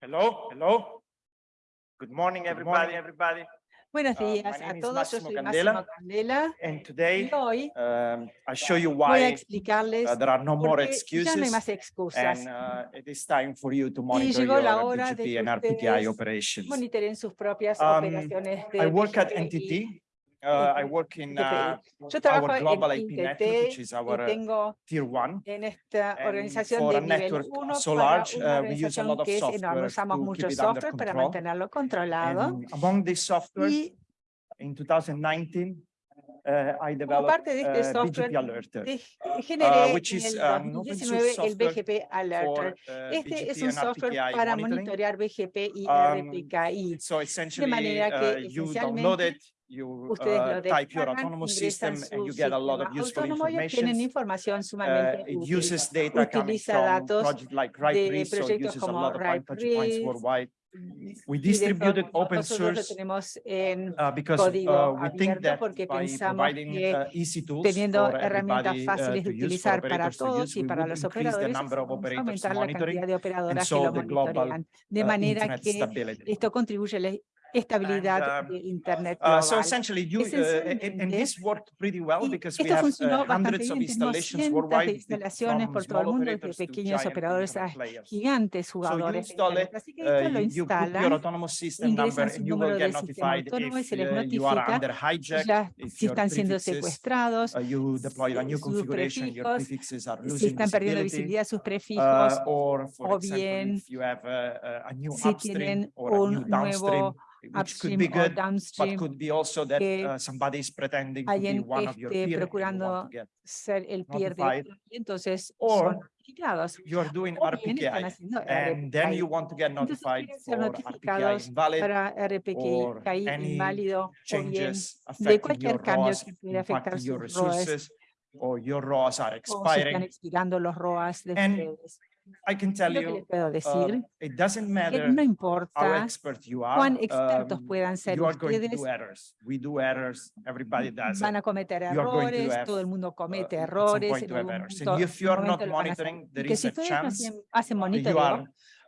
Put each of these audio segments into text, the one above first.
Hello, hello. Good morning, everybody, everybody. Buenos Uh, my días a name is yo Massimo soy Candela, Máximo Candela And y today, hoy um, I show you voy a why explicarles uh, there are no more qué ya no hay excuses. más excusas. And uh, it is time for you to monitor llegó la your hora de BGP que and RPKI ustedes operations. Monitoren sus propias Um, operaciones de I work at BGP y NTT. Uh, I work in uh, Yo trabajo our global en IP network, which is our uh, tier one. en esta And organización for de nivel network 1 so large, uh, we use a lot of software Usamos to mucho software para control. mantenerlo controlado And among this software, y in 2019, uh, I como developed parte de este uh, software BGP de- generé which en is el source 2019 el software BGP Alerter. for Este es un software para monitorear BGP y Um, RPKI. So essentially, manera que esencialmente you uh, type your autonomous system, and you get a lot of useful information. Uh, it uses data coming from projects like RIPE, so it uses a lot of touch points worldwide. We y de distributed open source uh, because uh, we think that by providing uh, easy tools teniendo herramientas uh, fáciles to de utilizar para operators to todos use, y we para los operadores, aumentar la cantidad de operadoras que lo monitorean, de uh, manera que esto contribuye estabilidad um, del Internet Uh, so global. essentially, you, uh, and, this worked pretty well because we esto have funcionó uh, bastante hundreds of installations cientos de worldwide instalaciones por todo el mundo, to pequeños operadores a gigantes jugadores de. Así que uh, esto lo number ingresan su número de sistema autónomo y se les uh, notifica ya si están siendo secuestrados, uh, you deploy a new sus configuration, your prefijos, prefixes are si están perdiendo visibilidad sus Uh, prefijos, o bien si tienen un nuevo which could be good, but could be also that uh, somebody is pretending to be one of your esté peer and you want procurando to get. ser el peer de notified, otro, y entonces or son notificados. You are doing RPKI and then you want to get notified for RPKI invalid para RPKI inválido changes de affecting cualquier your cambio que afectar sus ROAS resources, or your ROAS are o están expirando los ROAS de ustedes. I can tell Lo que les uh, decir. it doesn't que matter no how importa expert you cuán are, expertos um, puedan ser you are going to do errors. We do errors, everybody does van a cometer You are going to errores, have, todo el mundo uh, comete at some errores, en algún momento, And if you are algún not monitoring, there is a chance hacen- monitoreo, are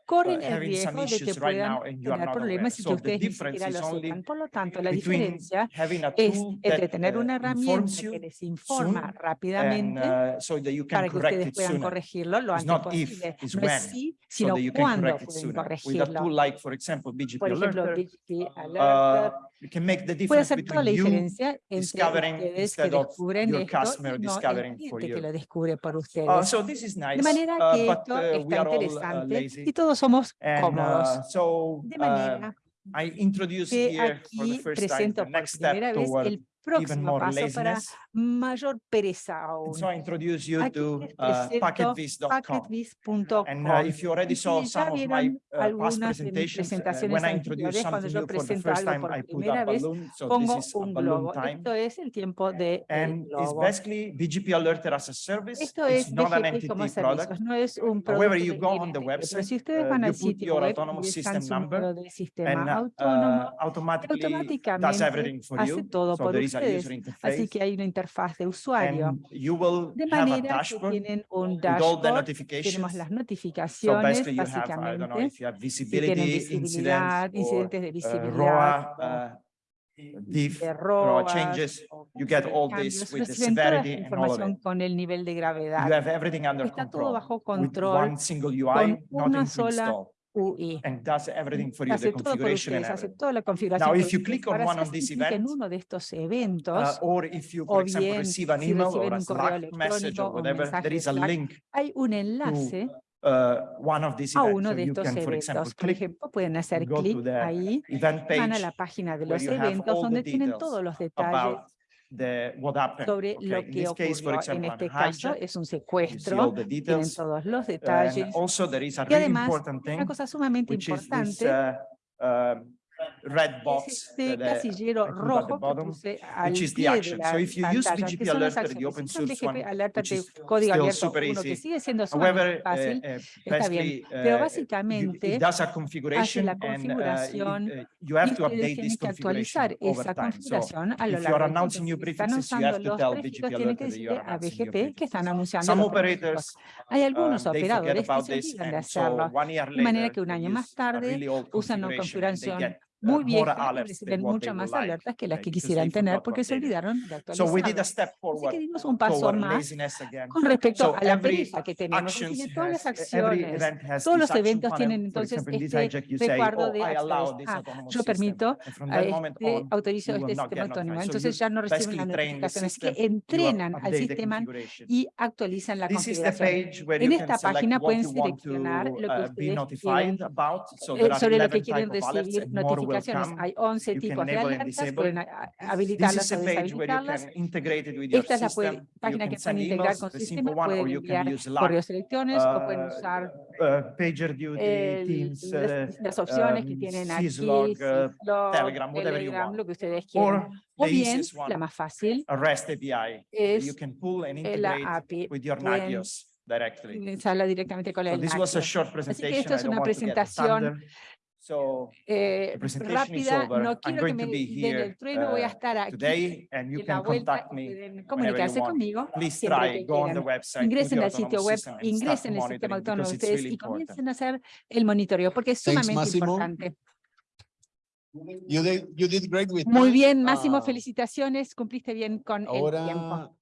corren uh, el riesgo de que puedan tener problemas y que ustedes ni siquiera lo sepan. Por lo tanto, la diferencia es entre tener uh, una herramienta informs you que les informa rápidamente uh, para que ustedes puedan corregirlo lo antes posible. No es sino cuándo pueden corregirlo. Por ejemplo, BGP uh, Alerter you can make the puede hacer toda la diferencia entre ustedes que descubren esto y no el cliente que lo descubre por Uh, ustedes. so this is nice, De manera uh, que esto uh, está uh, interesante y todos somos cómodos. uh, so De manera I introduce que here for the aquí first time the presento por primera vez el próximo paso para mayor pereza aún. so I introduce you Aquí to uh, packetvis.com. And uh, if you already saw some of my uh, past de presentations, uh, when I introduce something new for the first time, I put a balloon. So this is a un balloon globo. time. Esto es el tiempo del And it's basically BGP Alerter as a service. Esto It's es not an servicios, product. no es un However, producto you de go on the website, si ustedes uh, van al sitio web system number de sistema and uh, autónomo, automatically does everything for you. todo So por there is a ustedes. Así que hay una interfaz de usuario. You De manera que dashboard tienen un with dashboard, tenemos las So notificaciones, basically you have, I don't know, básicamente, if you have si tienen visibilidad, incidentes de uh, visibilidad, uh, diff, ROAS, changes. You get all this with the severity and all of it. con el nivel de You gravedad. have everything under Está todo control bajo with control one single UI, con una nothing to sola UI. and does everything for you, the Hace todo por configuration and ustedes, hace everything. toda la configuración Now, por if you ustedes. click on Ahora, one si of these clic en events, uno de estos Uh, eventos, or if you, o for example, bien receive an email reciben or a un correo Slack message electrónico or o un whatever, mensaje there is a Slack, link hay un enlace uh, one of these a events. uno So de you estos can, for example, eventos. Por click, ejemplo, pueden hacer go to clic the ahí, event van a page la página de where los you have eventos all the donde tienen details todos los detalles about the what happened. sobre Okay, lo in que this case, for ocurrió. En este caso hijack, es un secuestro, the tienen details. todos los detalles. also there is a Y really además, important una thing, cosa sumamente this importante uh, um, red box este that, uh, casillero rojo que puse al which is the pie de action. la So if you use BGP que son las acciones. open Si one, BGP Alerta de código still abierto uno que sigue siendo However, uh, fácil, uh, está bien. basically, Pero uh, you- básicamente it does a hace la and it- configuración you have y to ustedes update tienen this que configuration actualizar esa time. So configuración a lo largo del tiempo. Si están usando los tienen que decirle a BGP que están anunciando los Hay algunos operadores que se olvidan de hacerlo. one year De manera later, que un año más tarde usan una configuración muy more vieja y alerts than reciben they más alertas que las que quisieran tener porque se olvidaron de So we did a actualizarlo. step Así que dimos un paso más con respecto a la pereza que tenemos. todas las every acciones, todos los eventos tienen entonces este recuadro "Oh, de Ah, yo system." permito este, autorizo este sistema autónomo. Entonces ya no reciben las notificaciones que entrenan al sistema y actualizan la configuración. En esta página pueden seleccionar lo que uh, ustedes quieren eh, sobre lo que 11 quieren recibir notificaciones. Come. Hay 11 You can tipos de disable. pueden habilitarlas o deshabilitarlas. Esta es la página que pueden integrar con su sistema, pueden you can enviar correos electrónicos o pueden uh, usar uh, Teams, las uh, distintas opciones que um, tienen aquí, uh, Telegram, Telegram, lo que ustedes quieran. O the bien, la más fácil es eh, la API. directly. directamente con So el this was a short que presentation. esto es I don't una presentación. So eh, rápida. over. No quiero que me den el trueno, voy a uh, estar aquí today and you en la can vuelta contact y me. pueden comunicarse conmigo Please siempre try, que go on the website. Ingresen al sitio web, ingresen el sistema autónomo de ustedes really y important. comiencen a hacer el monitoreo porque es Thanks, sumamente importante. You did, you did great with Muy bien, Máximo, Ah, felicitaciones, cumpliste bien con el tiempo.